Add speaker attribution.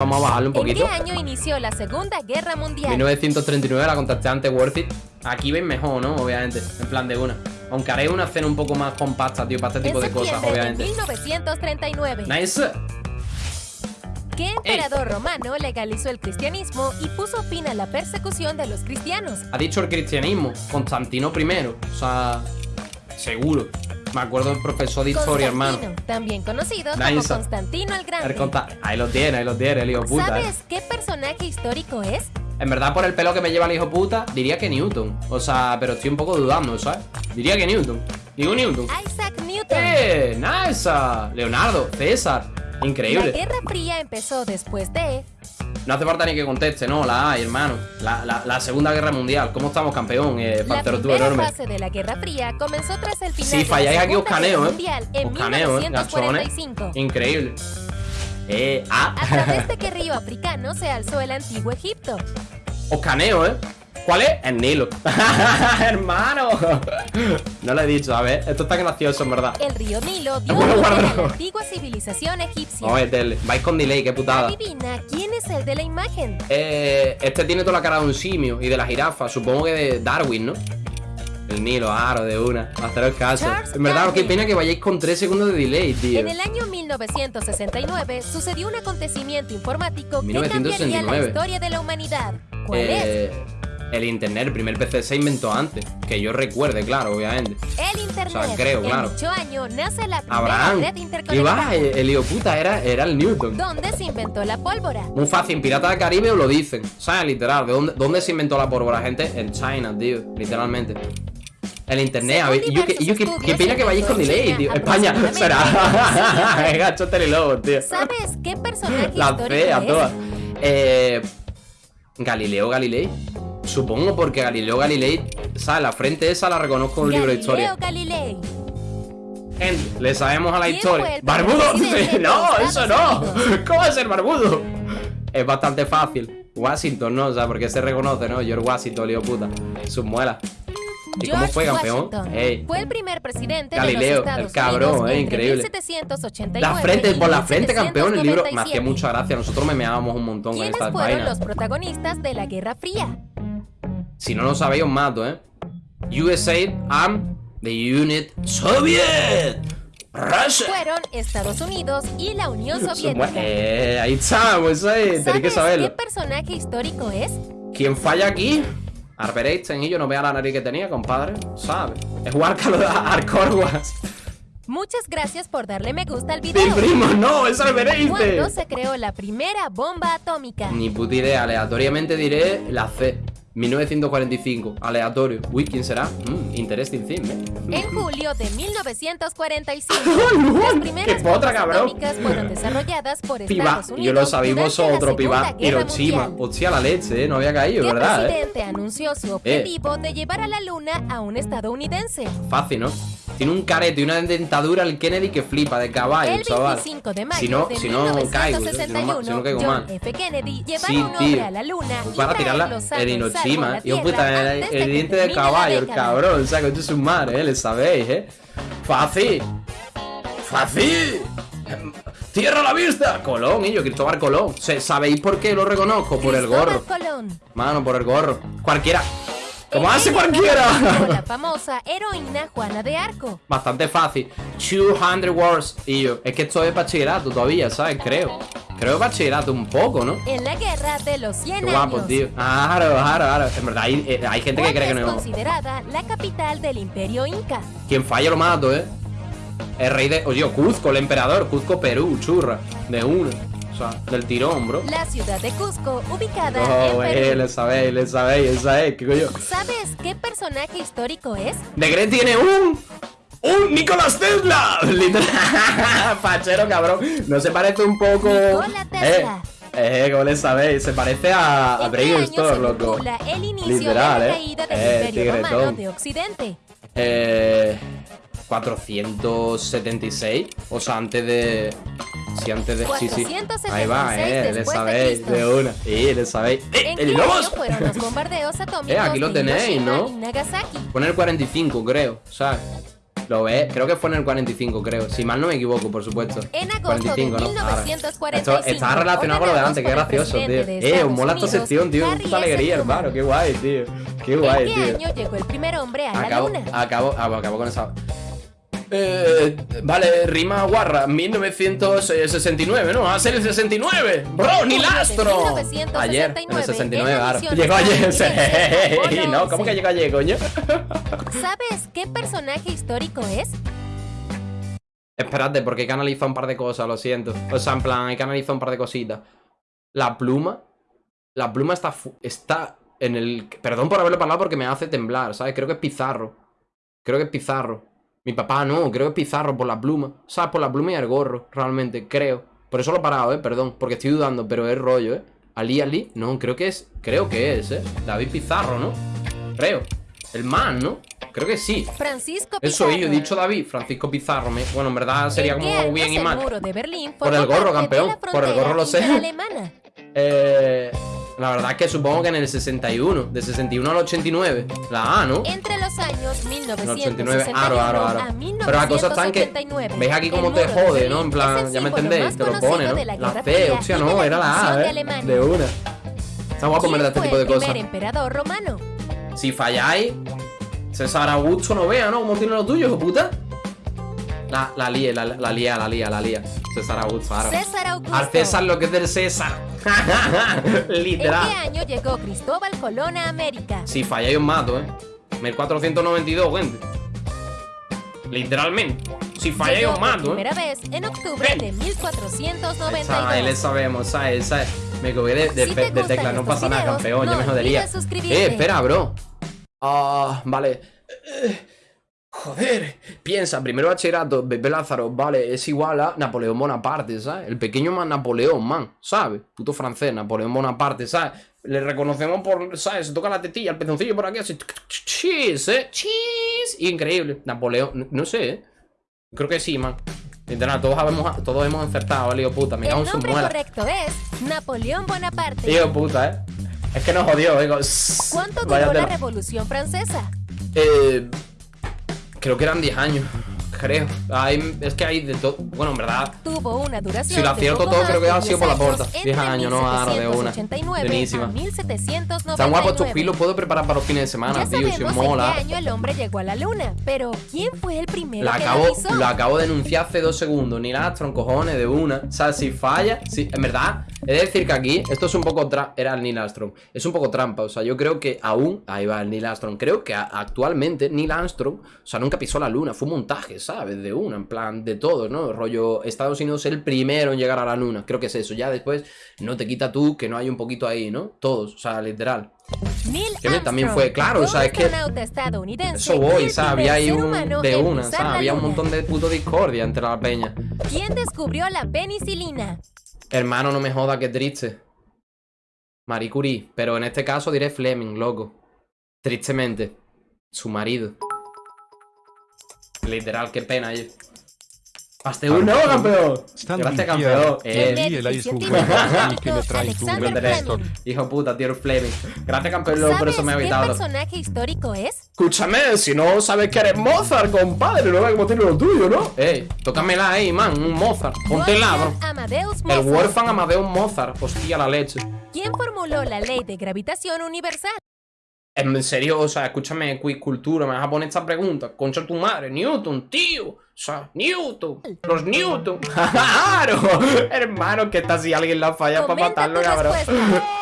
Speaker 1: Vamos a bajarle un poquito.
Speaker 2: ¿En qué año inició la Segunda Guerra Mundial?
Speaker 1: 1939 la contacté antes Worth It. Aquí ven mejor, ¿no? Obviamente, en plan de una. Aunque haré una escena un poco más compacta, tío, para este tipo de cosas, obviamente.
Speaker 2: De 1939.
Speaker 1: Nice.
Speaker 2: ¿Qué emperador romano legalizó el cristianismo y puso fin a la persecución de los cristianos?
Speaker 1: Ha dicho el cristianismo, Constantino I. O sea, seguro. Me acuerdo del profesor de historia, hermano.
Speaker 2: También conocido como. Constantino el Grande.
Speaker 1: El Ahí lo tiene, ahí lo tiene, el hijo puta. eh.
Speaker 2: ¿Sabes qué personaje histórico es?
Speaker 1: En verdad, por el pelo que me lleva el hijo puta, diría que Newton. O sea, pero estoy un poco dudando, ¿sabes? Diría que Newton. Digo Newton.
Speaker 2: Isaac Newton.
Speaker 1: ¡Eh! ¡Nice! Leonardo, César.
Speaker 2: La
Speaker 1: Increíble.
Speaker 2: Guerra Fría empezó después de
Speaker 1: No hace falta ni que conteste, no, la hay, hermano. La, la- la Segunda Guerra Mundial. ¿Cómo estamos, campeón? Eh,
Speaker 2: la
Speaker 1: Pantero tú enorme.
Speaker 2: fase de la Guerra Fría comenzó tras el final
Speaker 1: Si
Speaker 2: de la
Speaker 1: falláis aquí os
Speaker 2: Segunda
Speaker 1: caneo,
Speaker 2: Guerra
Speaker 1: eh.
Speaker 2: Mundial en
Speaker 1: Os caneo, eh, gachones.
Speaker 2: 1945.
Speaker 1: Increíble. Eh, ah.
Speaker 2: A través de qué río africano se alzó el antiguo Egipto.
Speaker 1: Os caneo, ¿eh? ¿Cuál es? El Nilo. Hermano. No lo he dicho, a ver. Esto está gracioso, en verdad.
Speaker 2: El río Nilo dio
Speaker 1: Bueno,
Speaker 2: a la antigua civilización egipcia.
Speaker 1: Vais con delay, qué putada.
Speaker 2: Adivina quién es el de la imagen.
Speaker 1: Eh, este tiene toda la cara de un simio y de la jirafa. Supongo que de Darwin, ¿no? El Nilo, aro de una. Haceros caso.
Speaker 2: Charles
Speaker 1: En verdad, qué pena que vayáis con 3 segundos de delay, tío.
Speaker 2: En el año 1969 sucedió un acontecimiento informático que
Speaker 1: 1969.
Speaker 2: cambiaría la historia de la humanidad. ¿Cuál
Speaker 1: Eh, el internet, el primer PC se inventó antes. Que yo recuerde, claro, obviamente.
Speaker 2: El Internet.
Speaker 1: o sea, creo, claro.
Speaker 2: dicho año nace la primera
Speaker 1: Abraham.
Speaker 2: red
Speaker 1: Y va, el, el hijo puta era, era el Newton.
Speaker 2: donde se inventó la pólvora.
Speaker 1: Muy fácil, en Pirata del Caribe os lo dicen. ¿Sabes? Literal. ¿De dónde, dónde se inventó la pólvora, gente? En China, tío. Literalmente. El internet, a ver. Yo, que, yo que, pena vayáis con delay, tío. España, será. Gacho telelobo, tío.
Speaker 2: ¿Sabes qué personaje
Speaker 1: La fea,
Speaker 2: es?
Speaker 1: todas. Eh. Galileo Galilei. Supongo porque Galileo Galilei, ¿sabes? La frente esa la reconozco en un libro de historia.
Speaker 2: Galileo Galilei.
Speaker 1: Gente, le sabemos a la
Speaker 2: ¿Quién
Speaker 1: historia.
Speaker 2: el
Speaker 1: ¡Barbudo! no, eso no. ¿Cómo va a ser barbudo? Es bastante fácil. Washington, ¿no? O sea, porque se reconoce, ¿no? George Washington, lío puta. Sus muelas. ¿Y cómo fue, campeón?
Speaker 2: Fue el primer presidente
Speaker 1: Galileo,
Speaker 2: de
Speaker 1: el
Speaker 2: los Estados
Speaker 1: cabrón,
Speaker 2: Unidos
Speaker 1: eh, increíble.
Speaker 2: 1789
Speaker 1: La frente, por la frente, campeón, el libro me
Speaker 2: 1797.
Speaker 1: hacía mucha gracia. Nosotros me meábamos un montón con
Speaker 2: ¿Quiénes
Speaker 1: estas
Speaker 2: fueron
Speaker 1: vainas.
Speaker 2: los protagonistas de la Guerra Fría?
Speaker 1: Si no lo sabéis, os mato, ¿eh? USA and the Unit Soviet. Russia.
Speaker 2: Fueron Estados Unidos y la Unión Soviética.
Speaker 1: Eh, ahí estamos, eso es. Tenéis que
Speaker 2: ¿Sabes qué
Speaker 1: saberlo.
Speaker 2: personaje histórico es?
Speaker 1: ¿Quién falla aquí? Albert Einstein y yo no vea la nariz que tenía, compadre. ¿Sabes? Es Huárcalo de Arcorguas.
Speaker 2: Muchas gracias por darle me gusta al
Speaker 1: Mi
Speaker 2: video.
Speaker 1: primo, no, es Albert
Speaker 2: ¿Cuándo
Speaker 1: Einstein.
Speaker 2: se creó la primera bomba atómica?
Speaker 1: Ni puta idea, aleatoriamente diré la C. 1945, aleatorio. Uy, ¿quién será? Mm, interesting thing, ¿eh?
Speaker 2: En julio de 1945,
Speaker 1: ¡Ay,
Speaker 2: las primeras bombas atómicas fueron desarrolladas por
Speaker 1: Piba,
Speaker 2: Estados Unidos.
Speaker 1: yo lo
Speaker 2: la
Speaker 1: vosotros, piba. Hiroshima. Hostia, la leche, ¿eh? No había caído,
Speaker 2: ¿Qué
Speaker 1: ¿verdad? eh?
Speaker 2: presidente anunció su objetivo de llevar a la luna a un estadounidense?
Speaker 1: Fácil, ¿no? Tiene un carete y una dentadura el Kennedy que flipa de caballo,
Speaker 2: El
Speaker 1: chaval.
Speaker 2: 25 de mayo
Speaker 1: Si no,
Speaker 2: de
Speaker 1: si no caigo, si no,
Speaker 2: 1961,
Speaker 1: si no caigo.
Speaker 2: F. Kennedy
Speaker 1: Sí, tío.
Speaker 2: a la luna y
Speaker 1: Para
Speaker 2: traerlo
Speaker 1: tirarla
Speaker 2: sano
Speaker 1: en
Speaker 2: y salvo a
Speaker 1: Hiroshima.
Speaker 2: la
Speaker 1: Y
Speaker 2: Tierra
Speaker 1: puta, el, el diente de caballo, el cabrón. Saco esto es un mar, ¿eh? Le sabéis, ¿eh? Fácil. Fácil. Em, Tierra a la vista. Colón, y yo, Cristóbal Colón. ¿Sabéis por qué lo reconozco? Por el gorro. Mano, por el gorro. Cualquiera. Como hace cualquiera.
Speaker 2: La famosa heroína Juana de Arco.
Speaker 1: Bastante fácil. 200 words. Y yo, es que esto es bachillerato todavía, ¿sabes? Creo. Creo que bachillerato un poco, ¿no?
Speaker 2: En la guerra de los 100
Speaker 1: Qué guapo,
Speaker 2: años.
Speaker 1: tío. Claro, claro, claro. En verdad, hay, eh, hay gente que
Speaker 2: ¿Cuál
Speaker 1: cree que
Speaker 2: es
Speaker 1: no.
Speaker 2: considerada la capital del imperio inca?
Speaker 1: Quien falla lo mato, ¿eh? El rey de. Oye, Cuzco, el emperador. Cuzco, Perú, churra. De una. Sea, del tirón, bro.
Speaker 2: La ciudad de Cusco, ubicada
Speaker 1: Oh,
Speaker 2: en
Speaker 1: eh,
Speaker 2: Perú.
Speaker 1: le sabéis, le sabéis, le sabéis. ¿Qué coño?
Speaker 2: ¿Sabes qué personaje histórico es?
Speaker 1: De Gret tiene un. ¡Un Nicolás Tesla! Literal. Fachero, cabrón. No se parece un poco.
Speaker 2: Nikola Tesla.
Speaker 1: Eh, eh, ¿cómo le sabéis? Se parece a, a
Speaker 2: ¿En qué
Speaker 1: Brain
Speaker 2: año
Speaker 1: Store,
Speaker 2: se
Speaker 1: loco.
Speaker 2: el inicio
Speaker 1: Literal,
Speaker 2: de la
Speaker 1: eh.
Speaker 2: caída del
Speaker 1: Eh,
Speaker 2: imperio romano de Occidente?
Speaker 1: Eh. 476. O sea, antes de. Sí, antes de. Sí, sí.
Speaker 2: 476
Speaker 1: Ahí va, eh. Le
Speaker 2: de
Speaker 1: sabéis
Speaker 2: Cristo.
Speaker 1: de una. Sí, le sabéis. ¡Eh!
Speaker 2: ¿En
Speaker 1: ¡El lobos!
Speaker 2: año fueron los bombardeos atómicos
Speaker 1: Eh, aquí lo
Speaker 2: de
Speaker 1: tenéis, ¿no?
Speaker 2: Nagasaki?
Speaker 1: Poner 45, creo. ¿Sabes? Lo ves, creo que fue en el 45, creo. Si mal no me equivoco, por supuesto.
Speaker 2: En agosto 45, de 1945, ¿no?
Speaker 1: Esto está relacionado con lo de antes, qué gracioso, tío. Eh, os mola esta sección, tío. Puta alegría, hermano. Qué guay, tío. Qué guay, tío.
Speaker 2: ¿En qué año llegó el primer hombre a la luna?
Speaker 1: Acabo, acabo con esa. Eh, vale, rima guarra, 1969, ¿no? Va a ser el 69. Bro, ni lastro. Ayer, en el 69, claro. Llegó ayer. no, ¿cómo que llegó ayer, coño?
Speaker 2: ¿Sabes qué personaje histórico es?
Speaker 1: Espérate, porque hay que analizar un par de cosas, lo siento. O sea, en plan, hay que analizar un par de cositas. La pluma. La pluma está, está en el... Perdón por haberlo parado porque me hace temblar, ¿sabes? Creo que es Pizarro. Creo que es Pizarro. Mi papá no, creo que es Pizarro por la pluma. ¿Sabes? Por la pluma y el gorro, realmente, creo. Por eso lo he parado, ¿eh? Perdón, porque estoy dudando, pero es rollo, ¿eh? Ali Ali, no, creo que es, creo que es, ¿eh? David Pizarro, ¿no? Creo. El man, ¿no? Creo que sí.
Speaker 2: Francisco
Speaker 1: Eso, yo he dicho David, Francisco Pizarro. Me... Bueno, en verdad sería como bien y mal. Por el gorro, campeón. Por el gorro lo sé. Eh... La verdad es que supongo que en el 61, de 61 al 89, la A, ¿no?
Speaker 2: Entre los años 1989
Speaker 1: aro, aro, aro. a Pero la cosa está en que, ¿veis aquí cómo te jode, no? En plan, ya me entendéis, te lo pone, ¿no? La C, hostia, no, era la A, ¿eh? De una. Está guapo ver este tipo de cosas.
Speaker 2: emperador romano?
Speaker 1: Si falláis, César Augusto no vea, ¿no? ¿Cómo tiene lo tuyo, hijo puta? La, la lía, la, la lía, la lía, la lía. César Augusto, ahora.
Speaker 2: César Augusto.
Speaker 1: Al César lo que es del César. Literal.
Speaker 2: ¿En qué año llegó Cristóbal Colón a América?
Speaker 1: Si falla, yo mato, ¿eh? 1492, gente. Literalmente. Si falla, yo mato,
Speaker 2: ¿eh? primera vez en octubre de 1492.
Speaker 1: Ahí le sabemos. ¿sabes? Me cogí de, de, tecla, no pasa nada, campeón, no ya me jodería. Eh, espera, bro. Ah, vale. Joder, piensa, primero bachillerato, Bebé Lázaro, vale, es igual a Napoleón Bonaparte, ¿sabes? El pequeño man Napoleón, man, ¿sabes? Puto francés, Napoleón Bonaparte, ¿sabes? Le reconocemos por, ¿sabes? Se toca la tetilla, el pezoncillo por aquí, así, cheese, ¿eh? Cheese, increíble. Napoleón, no sé, ¿eh? Creo que sí, man. Literal, todos hemos, todos hemos acertado, lío puta, me cago en su muela.
Speaker 2: El correcto es Napoleón Bonaparte.
Speaker 1: Tío puta, ¿eh? Es que nos jodió, digo.
Speaker 2: ¿Cuánto duró la Revolución Francesa?
Speaker 1: Eh... Creo que eran 10 años. Creo. es que hay de todo. Bueno, en verdad.
Speaker 2: Tuvo una duración.
Speaker 1: Si lo acierto todo, creo que ha sido por la puerta. 10 años, no ahora de una. Buenísima. Están guapos tus pilos, puedo preparar para los fines de semana, tío. Si mola.
Speaker 2: Año el hombre llegó a la luna. Pero, ¿quién fue el primero
Speaker 1: lo acabo,
Speaker 2: que
Speaker 1: lo, acabo de denunciar hace dos segundos. Ni Armstrong, cojones, de una. O sea, si falla. Si, en verdad, he de decir que aquí, esto es un poco. Era el Neil Armstrong. Es un poco trampa. O sea, yo creo que aún. Ahí va el Neil Armstrong. Creo que actualmente Neil Armstrong. O sea, nunca pisó la luna. Fue un montaje, ¿sabes? De una, en plan, de todo, ¿no? Rollo, Estados Unidos el primero en llegar a la luna, creo que es eso. Ya después, no te quita tú que no hay un poquito ahí, ¿no? Todos, o sea, literal. que también fue, claro, o sea, es que eso voy, ¿sabes? Había ahí un de una, ¿sabes? Había un montón de puto discordia entre la peña.
Speaker 2: ¿Quién descubrió la penicilina?
Speaker 1: Hermano, no me joda, qué triste. Marie Curie, pero en este caso diré Fleming, loco. Tristemente, su marido. Literal, qué pena. Hasta un nuevo campeón. Gracias, campeón. Eh, Hijo puta, tío Fleming. Gracias, campeón. Por eso me he evitado.
Speaker 2: ¿Qué personaje histórico es?
Speaker 1: Escúchame, si no sabes que eres Mozart, compadre, no ves cómo tiene lo tuyo, ¿no? Eh, tócamela ahí, man. Un Mozart. Ponte el bro. El huérfano Amadeus Mozart. Hostia, la leche.
Speaker 2: ¿Quién formuló la ley de gravitación universal?
Speaker 1: En serio, o sea, escúchame, quiz cultura, me vas a poner esta pregunta. Concha tu madre, Newton, tío. O sea, Newton, los Newton. ¡Claro! Hermano, que está si alguien la falla para matarlo, cabrón.